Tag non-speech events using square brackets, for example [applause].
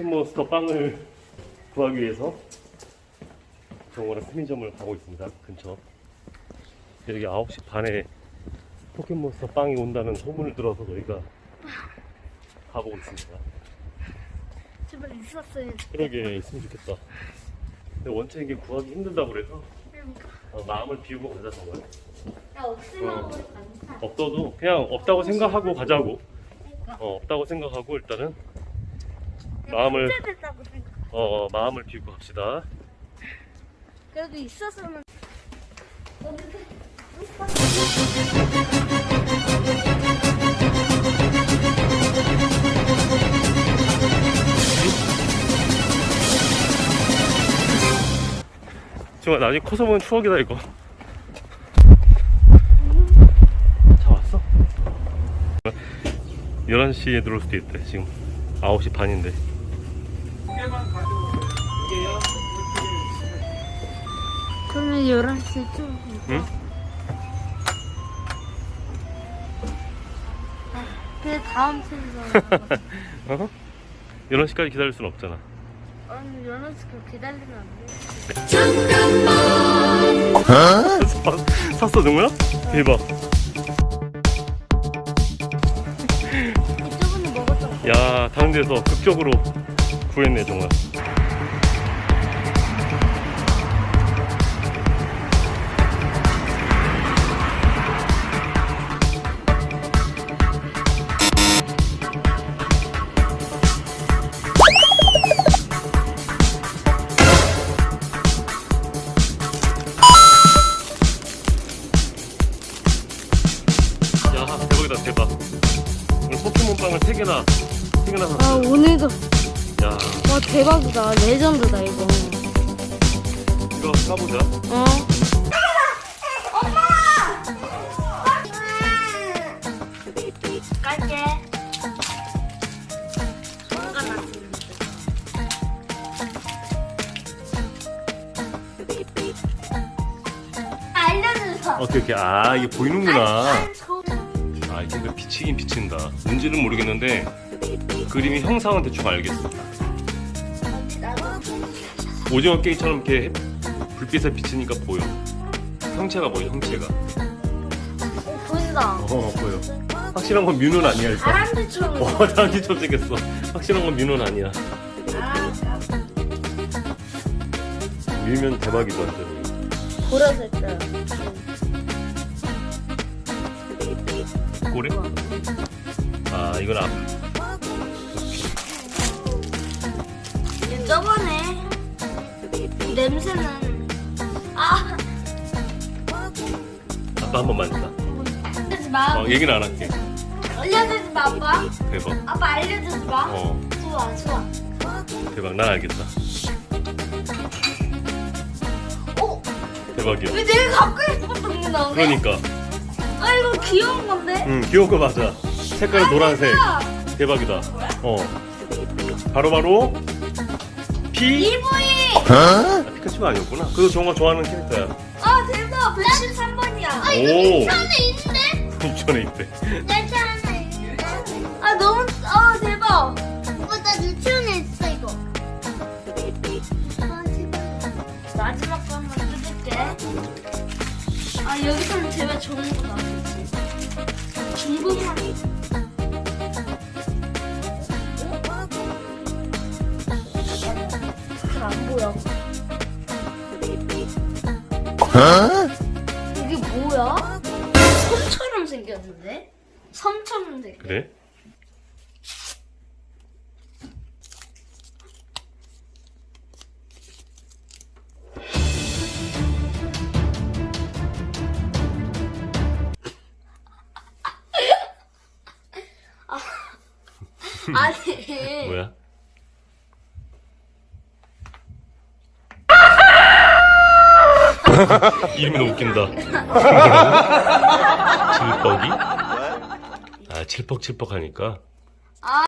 포켓몬스터 빵을 구하기 위해서 정원의 편의점을 가고 있습니다. 근처. 여기 9시 반에 포켓몬스터 빵이 온다는 소문을 들어서 저희가 가보고 있습니다. 제발 있었어요. 그러게 있으면 좋겠다. 근데 원체 이게 구하기 힘들다고 그래서 어, 마음을 비우고 가자 정말. 야 없으면 어. 없어도 그냥 없다고 생각하고 가자고. 어, 없다고 생각하고 일단은 마음을- 됐다고 생각. 어, 어, 마음을 비우고 갑시다. 그래도 있었으면. 정말 나중에 커서 보면 추억이다 이거. 차 왔어? 11시에 들어올 수도 있대 지금 9시 반인데 그러면 11시 좀. 응? 그 다음 편에서. [laughs] 어? 11시까지 기다릴 순 없잖아 아니 11시 그 기다리면 안 돼. 사- 샀어 정우야? 대박 저번에 먹었던 거. 야 다른 데서 극적으로 구했네 정말. 야 대박이다 대박. 오늘 포켓몬 빵을 3개나 3개나 샀어 아 오늘도 야 와 대박이다. 레전드다 이거. 이거 까보자. 어? 오케이 오케이. 아 이게 보이는구나. 아 이게 근데 비치긴 비친다. 뭔지는 모르겠는데 그림이 형상은 대충 알겠어 오징어 게임처럼 이렇게 햇- 불빛에 비치니까 보여 형체가 보여 형체가 보인다. 어 보여 확실한 건 뮤는 아니야 일단 사람들처럼. 어 다람쥐처럼 생겼어 확실한 건 뮤는 아니야 아, 뮤면 대박이다 완전히 보라색 때. 꼬리? 아 이건 앞 냄새는. 아. 아빠 한 번 만진다 알려주지 마. 어 얘기는 안 할게. 알려주지 마 아빠. 대박. 아빠 알려주지 마. 어. 좋아 좋아. 대박 난 알겠다. 어? 대박이야. 왜 내가 갖고 싶었던 게 나오네? 그러니까. 아 이거 귀여운 건데? 응 귀여운 거 맞아. 색깔은 노란색. 아, 대박이다. 어. 바로바로 피 EV 아, 피 카츄가 아니었구나. 그래도 정말 좋아하는 캐릭터야. 아 대박. 113번이야. 아 오. 안에 있는데? 유치원에 있대. 하나 있는데? 아 너무 아 대박. 오빠 나 유치원에 있어 이거. 아 대박. 마지막 거 한번 뜯을게. 아 여기서는 제발 좋은 거 나오겠지. 중국 이게 뭐야? 섬처럼 생겼는데? 섬처럼 생겼 그래? [laughs] 아니 [laughs] 뭐야? [laughs] 이름이 너무 웃긴다. [laughs] 질퍽이? 아, 칠퍽칠퍽 하니까. 아